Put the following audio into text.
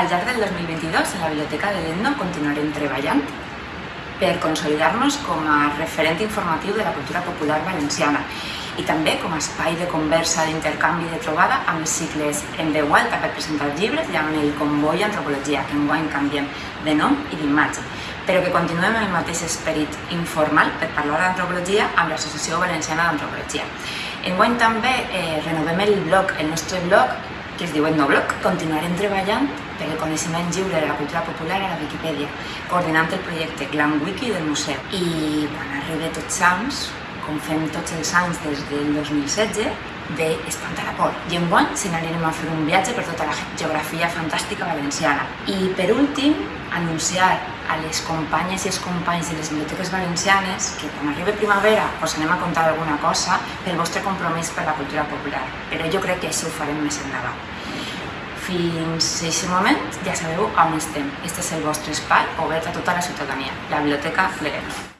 Al llarg del 2022, en la Biblioteca de l'Etno continuarem treballant per consolidar-nos com a referent informatiu de la cultura popular valenciana i també com a espai de conversa, d'intercanvi de trobada amb cicles en veu alta per presentar llibres i amb el Comboi Antropologia, que enguany canviem de nom i d'imatge, però que continuem amb el mateix esperit informal per parlar d'antropologia amb l'Associació Valenciana d'Antropologia. Enguany també eh, renovem el blog, el nostre blog, que es diu Etnoblog. Continuarem treballant per el coneixement lliure de la cultura popular a la Viquipèdia, coordinant el projecte Glam Wiki del museu. I quan arribi tots Sants, com fem tots els anys des del 2016, de espantar la por. I enguany se n'anirem a fer un viatge per tota la geografia fantàstica valenciana. I per últim, anunciar a les companyes i els companys de les biblioteques valencianes que quan arribi primavera us anem a contar alguna cosa pel vostre compromís per la cultura popular. Però jo crec que això ho farem més endavant. Fins a aquest moment ja sabeu on estem. Este és el vostre espai obert a tota la ciutadania, la Biblioteca L'Ereno.